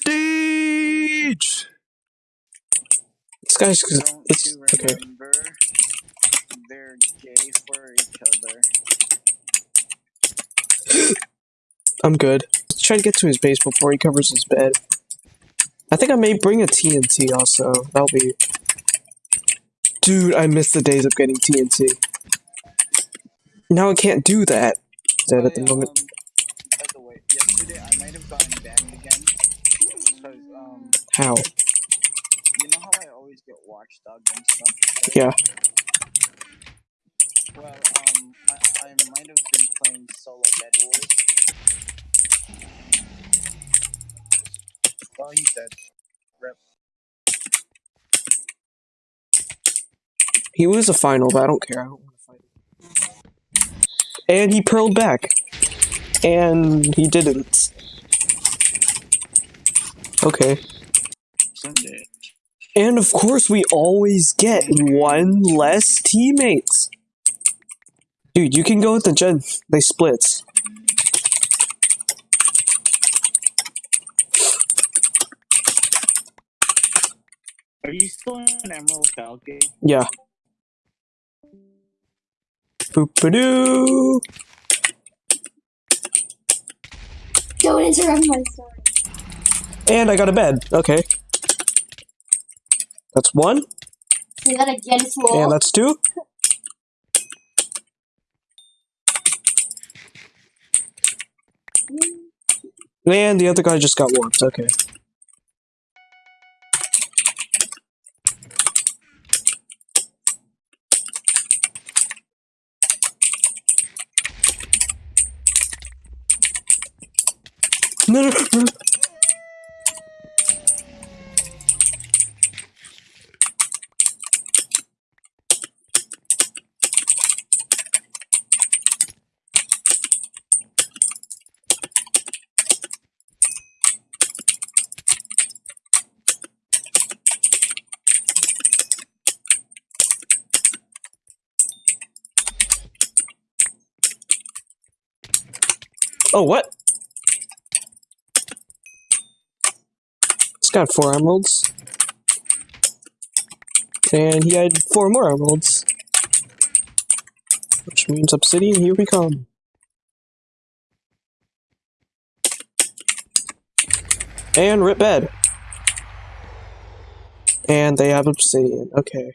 prestige. This guy's Don't it's you okay. remember? They're gay for each other. I'm good. Let's try to get to his base before he covers his bed. I think I may bring a TNT also. That'll be. Dude, I miss the days of getting TNT. Now I can't do that. That Oh, at the moment. Um, by the way, yesterday I might have gotten back again. Because, um, How? you know how I always get watchdog and stuff? right? Yeah. Well, um, I, I might have been playing solo Bed Wars. Oh, he's dead. Rip. He was a final, but I don't care. I don't want to fight him. And he pearled back. And he didn't. Okay. Sunday. And of course, we always get one less teammates. Dude, you can go with the gen. They split. Are you still in Emerald Falcon? Yeah. Boop-a-doo. Don't interrupt my story. And I got a bed. Okay. That's one. Say that again, fool. And that's two. And the other guy just got warped. Okay. No, no. Oh, what? It's got four emeralds. And he had four more emeralds. Which means obsidian, here we come. And rip bed. And they have obsidian, okay.